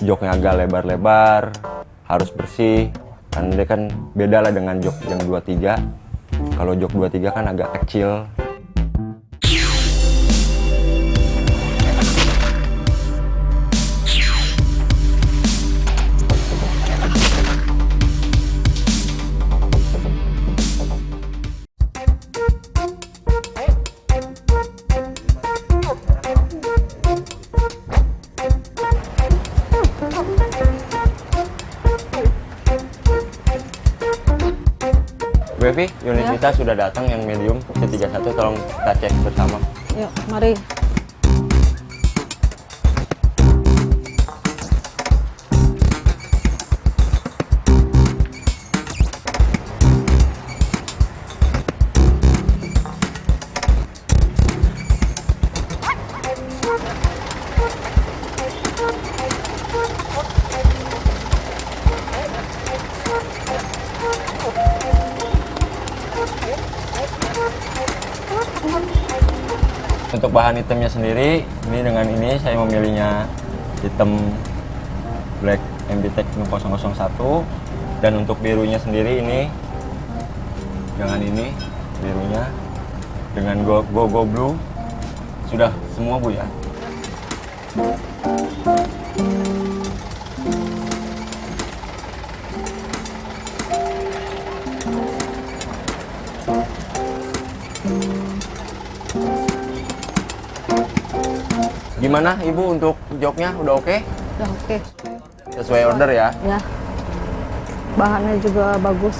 joknya agak lebar-lebar harus bersih. Karena dia kan beda lah dengan jok yang 23 kalau jok 23 kan agak kecil kita sudah datang yang medium C31 tolong kita cek bersama Yuk, mari. Bahan hitamnya sendiri, ini dengan ini saya memilihnya hitam black MBTEC 001 dan untuk birunya sendiri ini dengan ini birunya dengan go go, go blue sudah semua bu ya. Gimana ibu untuk joknya udah oke? Udah oke. Sesuai order ya? Ya. Bahannya juga bagus.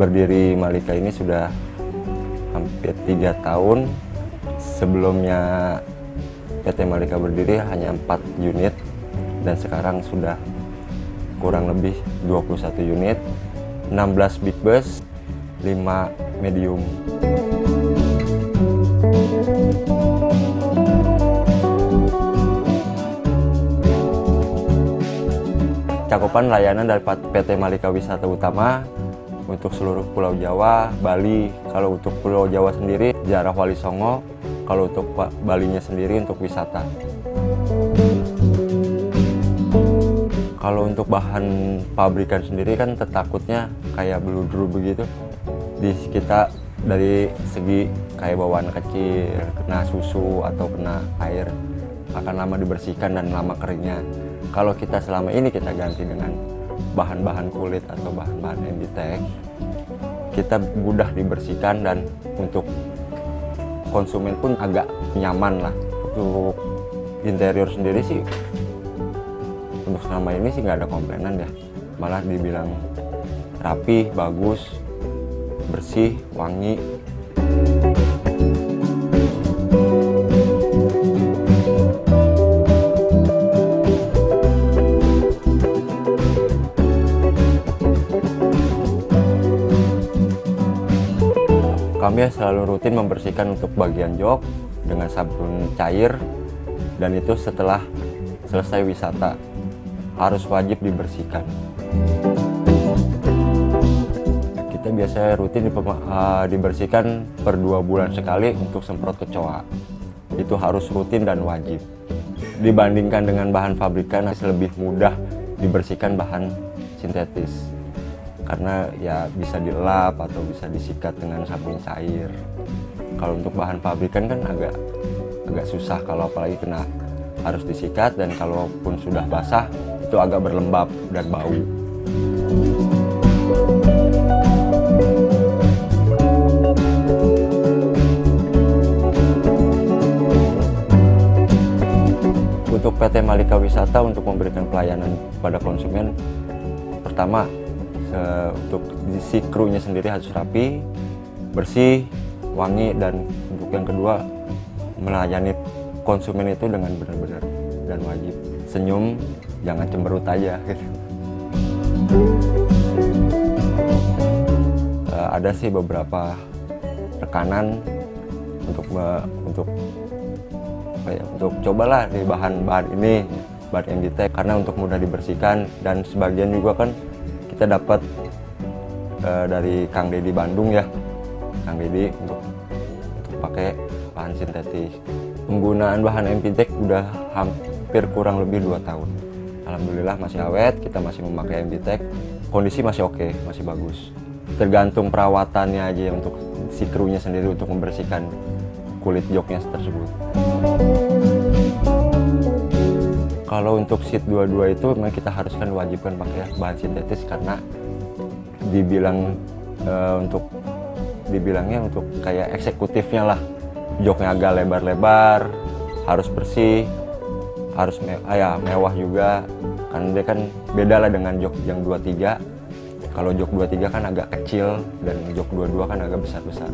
berdiri Malika ini sudah hampir tiga tahun sebelumnya PT Malika berdiri hanya 4 unit dan sekarang sudah kurang lebih 21 unit 16 big bus 5 medium cakupan layanan dari PT Malika Wisata Utama untuk seluruh Pulau Jawa, Bali. Kalau untuk Pulau Jawa sendiri, Jarah Wali Songo. Kalau untuk Ba- Balinya sendiri untuk wisata. Kalau untuk bahan pabrikan sendiri kan tertakutnya kayak beludru begitu. Di kita dari segi kayak bawaan kecil, kena susu atau kena air akan lama dibersihkan dan lama keringnya. Kalau kita selama ini kita ganti dengan bahan-bahan kulit atau bahan-bahan MBTEC, kita mudah dibersihkan dan untuk konsumen pun agak nyaman lah. Untuk interior sendiri sih, untuk selama ini sih nggak ada komplainan ya. Malah dibilang rapi, bagus, bersih, wangi. Kami selalu rutin membersihkan untuk bagian jok dengan sabun cair dan itu setelah selesai wisata harus wajib dibersihkan. Kita biasanya rutin eh, dibersihkan per dua bulan sekali untuk semprot kecoa. Itu harus rutin dan wajib. Dibandingkan dengan bahan pabrikan masih lebih mudah dibersihkan bahan sintetis karena ya bisa dilap atau bisa disikat dengan sabun cair. Kalau untuk bahan pabrikan kan agak agak susah kalau apalagi kena harus disikat dan kalaupun sudah basah itu agak berlembab dan bau. Untuk PT Malika Wisata untuk memberikan pelayanan pada konsumen pertama untuk si krunya sendiri harus rapi, bersih, wangi dan untuk yang kedua melayani konsumen itu dengan benar-benar dan wajib senyum, jangan cemberut aja gitu. Eh, ada sih beberapa rekanan untuk me- untuk apa ya, untuk cobalah di bahan-bahan ini bahan MDT karena untuk mudah dibersihkan dan sebagian juga kan kita dapat eh, dari Kang Deddy Bandung ya Kang Didi untuk untuk pakai bahan sintetis. Penggunaan bahan MPTEK udah hampir kurang lebih dua tahun. Alhamdulillah masih awet, kita masih memakai MPTEK. Kondisi masih oke, masih bagus. Tergantung perawatannya aja untuk si krunya sendiri untuk membersihkan kulit joknya tersebut. Kalau untuk seat 22 itu memang kita haruskan wajibkan pakai bahan sintetis karena dibilang eh, untuk dibilangnya untuk kayak eksekutifnya lah joknya agak lebar-lebar harus bersih harus me ah ya, mewah juga. Karena dia kan beda lah dengan jok yang 23 kalau jok 23 kan agak kecil dan jok 22 kan agak besar-besar.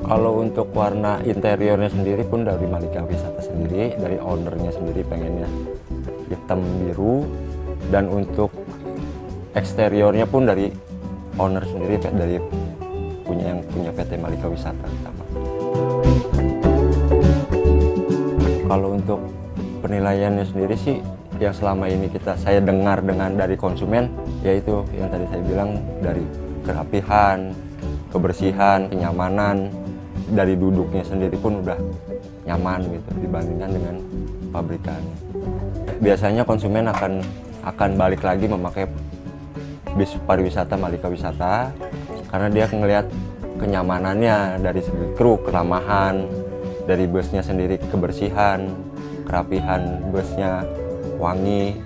Kalau untuk warna interiornya sendiri pun dari Malika Wisata sendiri, dari ownernya sendiri pengennya hitam biru. Dan untuk eksteriornya pun dari owner sendiri dari punya yang punya PT Malika Wisata Kalau untuk penilaiannya sendiri sih yang selama ini kita saya dengar dengan dari konsumen yaitu yang tadi saya bilang dari kerapihan, kebersihan, kenyamanan, dari duduknya sendiri pun udah nyaman gitu dibandingkan dengan pabrikannya. Biasanya konsumen akan akan balik lagi memakai bis pariwisata Malika Wisata karena dia ngelihat kenyamanannya dari segi kru, keramahan, dari busnya sendiri kebersihan, kerapihan busnya, wangi.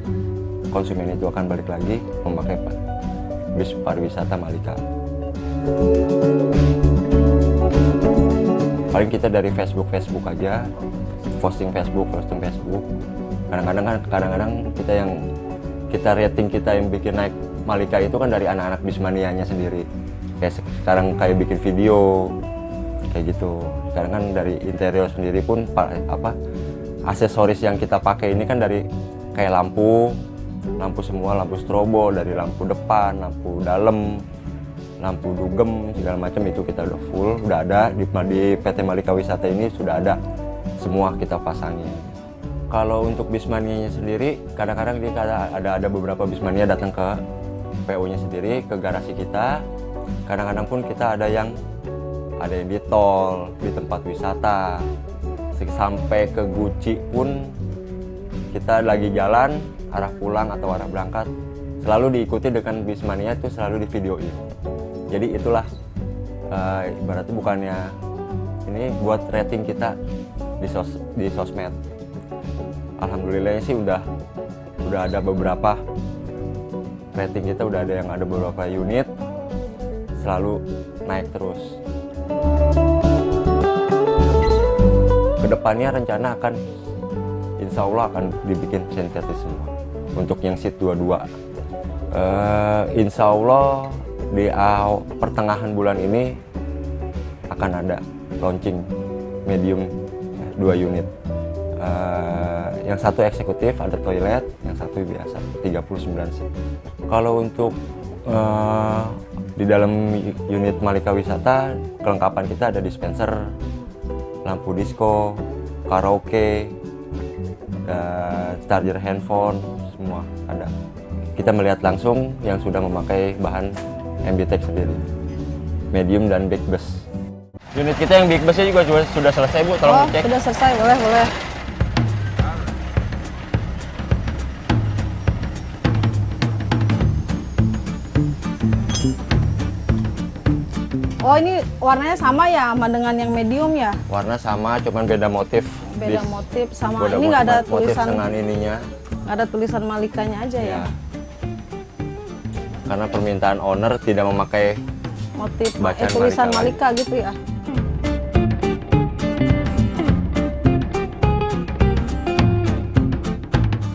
Konsumen itu akan balik lagi memakai bis pariwisata Malika. Paling kita dari Facebook Facebook aja posting Facebook posting Facebook. Kadang-kadang kan kadang-kadang kita yang kita rating kita yang bikin naik Malika itu kan dari anak-anak bismanianya sendiri. Kayak sekarang kayak bikin video kayak gitu sekarang kan dari interior sendiri pun apa aksesoris yang kita pakai ini kan dari kayak lampu lampu semua lampu strobo dari lampu depan lampu dalam lampu dugem segala macam itu kita udah full udah ada. Di, di PT Malika Wisata ini sudah ada semua kita pasangin kalau untuk bismania sendiri kadang-kadang dia ada ada beberapa bismania datang ke PO nya sendiri ke garasi kita. Kadang-kadang pun kita ada yang ada yang di tol di tempat wisata. Sampai ke Guci pun kita lagi jalan arah pulang atau arah berangkat selalu diikuti dengan bismania itu selalu di videoin. Jadi itulah uh, ibaratnya bukannya ini buat rating kita di sos di sosmed. Alhamdulillah sih udah udah ada beberapa rating kita udah ada yang ada beberapa unit selalu naik terus ke depannya rencana akan insya Allah akan dibikin sintetis semua. Untuk yang seat 22 uh, insya Allah di uh, pertengahan bulan ini akan ada launching medium dua unit. Uh, yang satu eksekutif ada toilet yang satu biasa 39 seat. Kalau untuk uh, di dalam unit Malika Wisata kelengkapan kita ada dispenser lampu disco karaoke uh, charger handphone semua ada. Kita melihat langsung yang sudah memakai bahan MBTEK sendiri. Medium dan big bus unit kita yang big busnya juga sudah selesai bu. Tolong oh, dicek. sudah selesai. Boleh boleh Oh ini warnanya sama ya sama dengan yang medium ya? Warna sama, cuman beda motif. Beda motif sama beda ini nggak ada tulisan dengan ininya. Nggak ada tulisan malikanya aja ya? ya? karena permintaan owner tidak memakai motif eh, tulisan Malika, Malika gitu ya.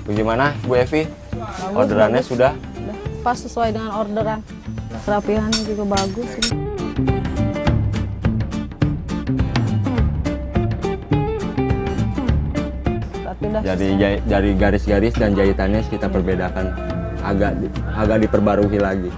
Bagaimana Bu Evi? Orderannya bagus. Sudah pas sesuai dengan orderan. Kerapihannya juga bagus. Ini. Jadi dari garis-garis dan jahitannya kita perbedakan agak agak diperbarui lagi.